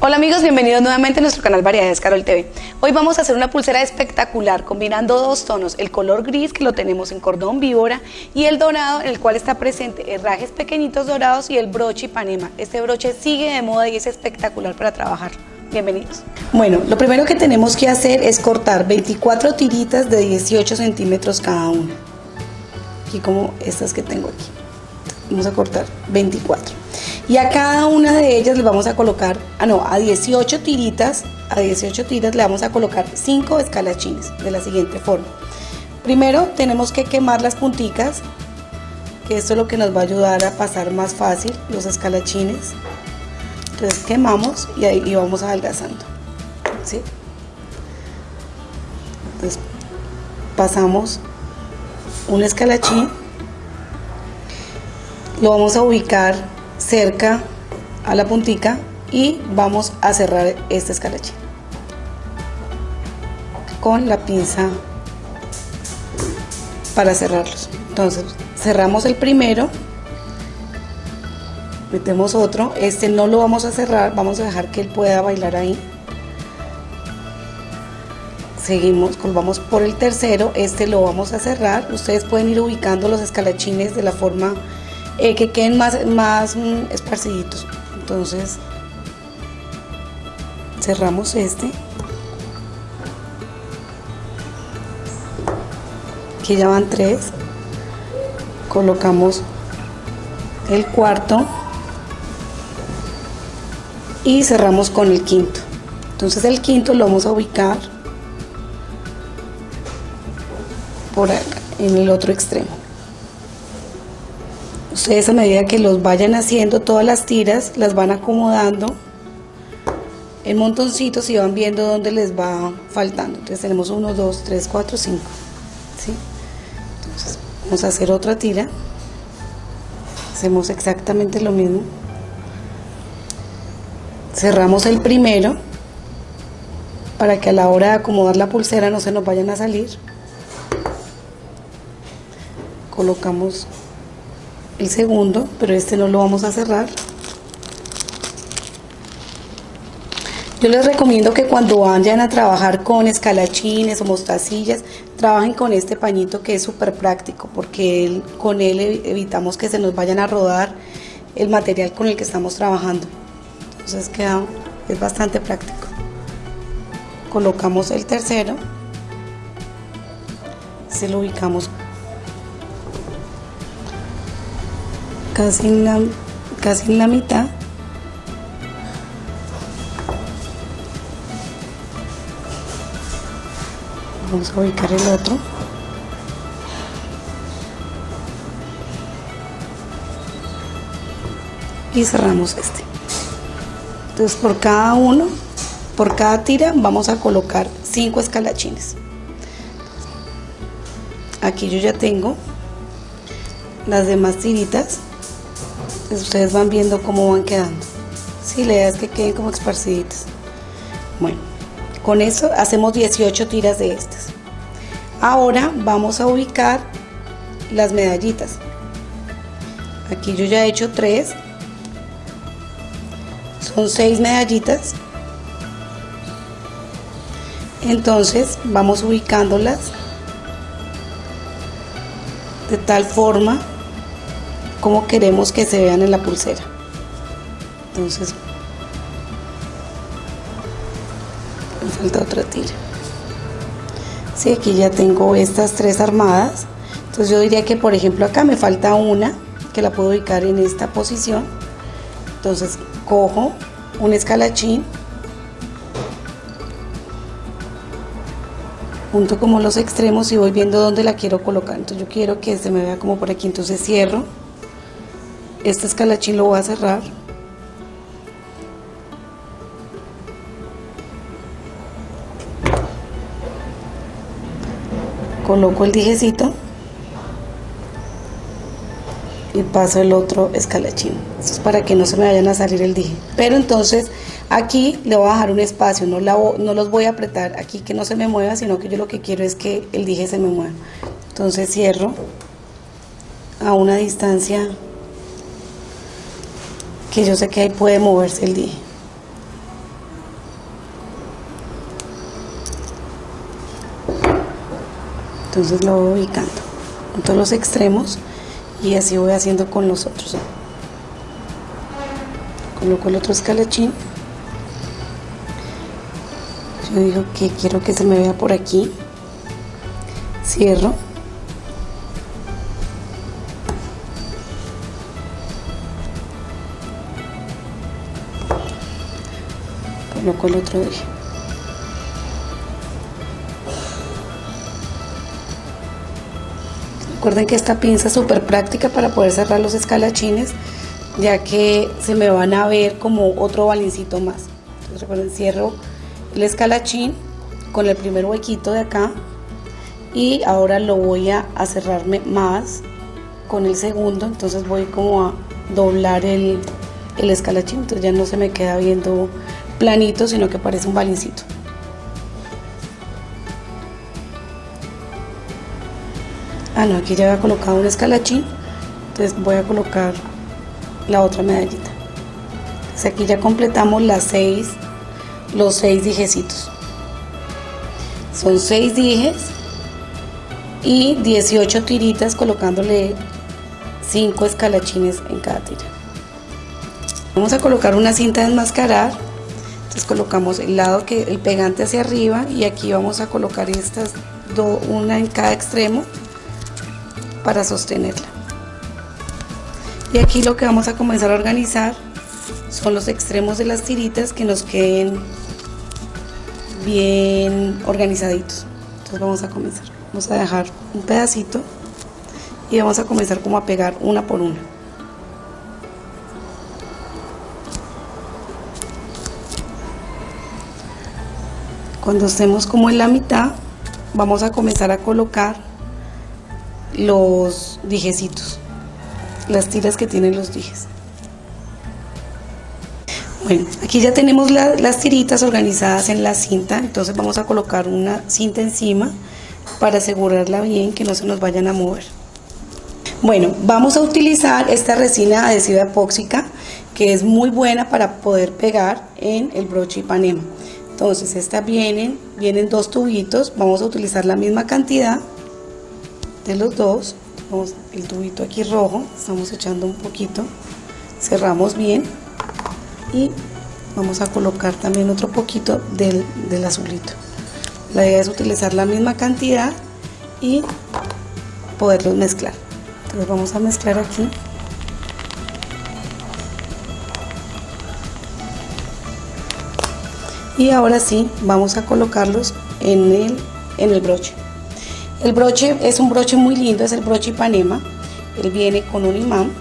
Hola amigos, bienvenidos nuevamente a nuestro canal Variedades Carol TV. Hoy vamos a hacer una pulsera espectacular combinando dos tonos, el color gris que lo tenemos en cordón víbora y el dorado en el cual está presente herrajes pequeñitos dorados y el broche Ipanema. Este broche sigue de moda y es espectacular para trabajar. Bienvenidos. Bueno, lo primero que tenemos que hacer es cortar 24 tiritas de 18 centímetros cada una. Aquí como estas que tengo aquí. Vamos a cortar 24 y a cada una de ellas le vamos a colocar, ah no, a 18 tiritas, a 18 tiras le vamos a colocar 5 escalachines de la siguiente forma. Primero tenemos que quemar las punticas, que esto es lo que nos va a ayudar a pasar más fácil los escalachines. Entonces quemamos y ahí vamos adelgazando. ¿sí? Entonces pasamos un escalachín, lo vamos a ubicar cerca a la puntica y vamos a cerrar este escalachín con la pinza para cerrarlos. Entonces cerramos el primero metemos otro. Este no lo vamos a cerrar vamos a dejar que él pueda bailar ahí. Seguimos vamos por el tercero este lo vamos a cerrar. Ustedes pueden ir ubicando los escalachines de la forma eh, que queden más, más mm, esparciditos. Entonces cerramos este. Aquí ya van tres. Colocamos el cuarto y cerramos con el quinto. Entonces el quinto lo vamos a ubicar por acá, en el otro extremo. Ustedes a medida que los vayan haciendo, todas las tiras las van acomodando en montoncitos y van viendo dónde les va faltando. Entonces tenemos 1, 2, 3, 4, 5. Entonces vamos a hacer otra tira. Hacemos exactamente lo mismo. Cerramos el primero para que a la hora de acomodar la pulsera no se nos vayan a salir. Colocamos el segundo, pero este no lo vamos a cerrar. Yo les recomiendo que cuando vayan a trabajar con escalachines o mostacillas, trabajen con este pañito que es súper práctico porque con él evitamos que se nos vayan a rodar el material con el que estamos trabajando. Entonces queda, es bastante práctico. Colocamos el tercero, se lo ubicamos casi en la, casi la mitad. Vamos a ubicar el otro. Y cerramos este. Entonces por cada uno, por cada tira vamos a colocar cinco escalachines. Aquí yo ya tengo las demás tiritas ustedes van viendo cómo van quedando. Si la idea es que queden como esparciditas. Bueno, con eso hacemos 18 tiras de estas. Ahora vamos a ubicar las medallitas. Aquí yo ya he hecho 3. Son 6 medallitas. Entonces vamos ubicándolas de tal forma como queremos que se vean en la pulsera. Entonces, me falta otra tira. Sí, aquí ya tengo estas tres armadas. Entonces yo diría que por ejemplo acá me falta una que la puedo ubicar en esta posición. Entonces cojo un escalachín junto como los extremos y voy viendo dónde la quiero colocar. Entonces yo quiero que se me vea como por aquí, entonces cierro este escalachín lo voy a cerrar. Coloco el dijecito y paso el otro escalachín. Esto es para que no se me vayan a salir el dije. Pero entonces aquí le voy a dejar un espacio. No, no los voy a apretar aquí que no se me mueva sino que yo lo que quiero es que el dije se me mueva. Entonces cierro a una distancia que yo sé que ahí puede moverse el dije. Entonces lo voy ubicando en todos los extremos y así voy haciendo con los otros. Coloco el otro escalachín. Yo digo que quiero que se me vea por aquí. Cierro. Coloco el otro eje. Recuerden que esta pinza es súper práctica para poder cerrar los escalachines, ya que se me van a ver como otro balincito más. Entonces recuerden, cierro el escalachín con el primer huequito de acá y ahora lo voy a, cerrarme más con el segundo, entonces voy como a doblar el, el escalachín, entonces ya no se me queda viendo planito, sino que parece un balincito. ah no aquí ya había colocado un escalachín entonces voy a colocar la otra medallita. Entonces aquí ya completamos las seis los seis dijecitos. Son seis dijes y 18 tiritas colocándole 5 escalachines en cada tira. Vamos a colocar una cinta de enmascarar entonces colocamos el lado que el pegante hacia arriba y aquí vamos a colocar estas dos una en cada extremo para sostenerla. Y aquí lo que vamos a comenzar a organizar son los extremos de las tiritas que nos queden bien organizaditos. Entonces vamos a comenzar. Vamos a dejar un pedacito y vamos a comenzar como a pegar una por una. Cuando estemos como en la mitad, vamos a comenzar a colocar los dijecitos, las tiras que tienen los dijes. Bueno, aquí ya tenemos las tiritas organizadas en la cinta, entonces vamos a colocar una cinta encima para asegurarla bien que no se nos vayan a mover. Bueno, vamos a utilizar esta resina adhesiva epóxica que es muy buena para poder pegar en el broche Ipanema. Entonces, esta vienen, vienen dos tubitos, vamos a utilizar la misma cantidad de los dos. Vamos el tubito aquí rojo estamos echando un poquito. Cerramos bien y vamos a colocar también otro poquito del, del azulito. La idea es utilizar la misma cantidad y poderlos mezclar. Entonces vamos a mezclar aquí y ahora sí vamos a colocarlos en el, en el broche el broche es un broche muy lindo, es el broche Ipanema. Él viene con un imán.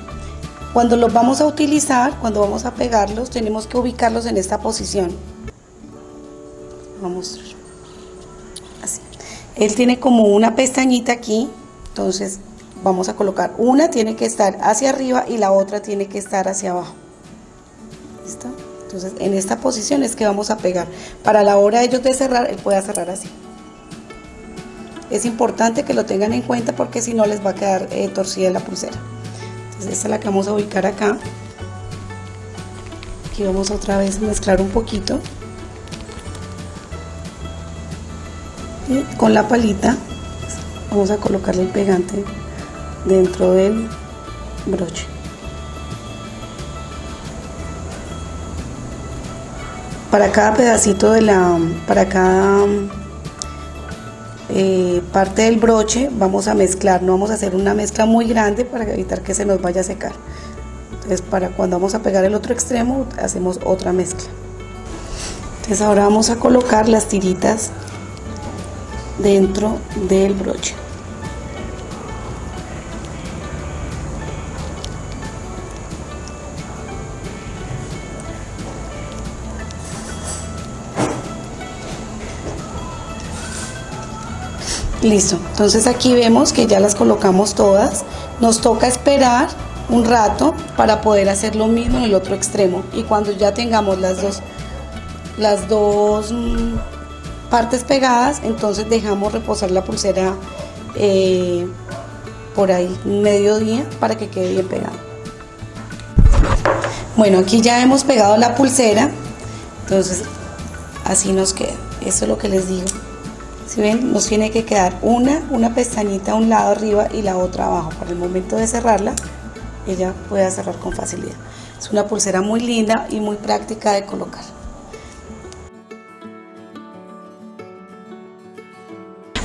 Cuando los vamos a utilizar, cuando vamos a pegarlos, tenemos que ubicarlos en esta posición. Vamos. Así. Él tiene como una pestañita aquí, entonces vamos a colocar una tiene que estar hacia arriba y la otra tiene que estar hacia abajo. Entonces en esta posición es que vamos a pegar. Para la hora de ellos de cerrar, él puede cerrar así. Es importante que lo tengan en cuenta porque si no les va a quedar eh, torcida la pulsera. Entonces esta es la que vamos a ubicar acá. Aquí vamos otra vez a mezclar un poquito. Y con la palita vamos a colocarle el pegante dentro del broche para cada pedacito de la para cada eh, parte del broche vamos a mezclar, no vamos a hacer una mezcla muy grande para evitar que se nos vaya a secar. Entonces para cuando vamos a pegar el otro extremo hacemos otra mezcla. Entonces ahora vamos a colocar las tiritas dentro del broche. Listo, entonces aquí vemos que ya las colocamos todas. Nos toca esperar un rato para poder hacer lo mismo en el otro extremo. Y cuando ya tengamos las dos, las dos mm, partes pegadas, entonces dejamos reposar la pulsera eh, por ahí mediodía para que quede bien pegada. Bueno, aquí ya hemos pegado la pulsera, entonces así nos queda. Eso es lo que les digo. Si ven, nos tiene que quedar una, una pestañita a un lado arriba y la otra abajo. Para el momento de cerrarla, ella pueda cerrar con facilidad. Es una pulsera muy linda y muy práctica de colocar.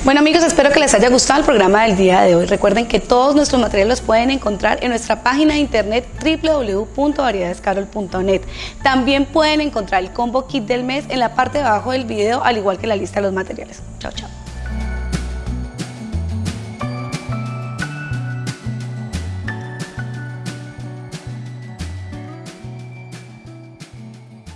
Bueno amigos, espero que les haya gustado el programa del día de hoy. Recuerden que todos nuestros materiales los pueden encontrar en nuestra página de internet www.variedadescarol.net. También pueden encontrar el combo kit del mes en la parte de abajo del video, al igual que la lista de los materiales. Chao, chao.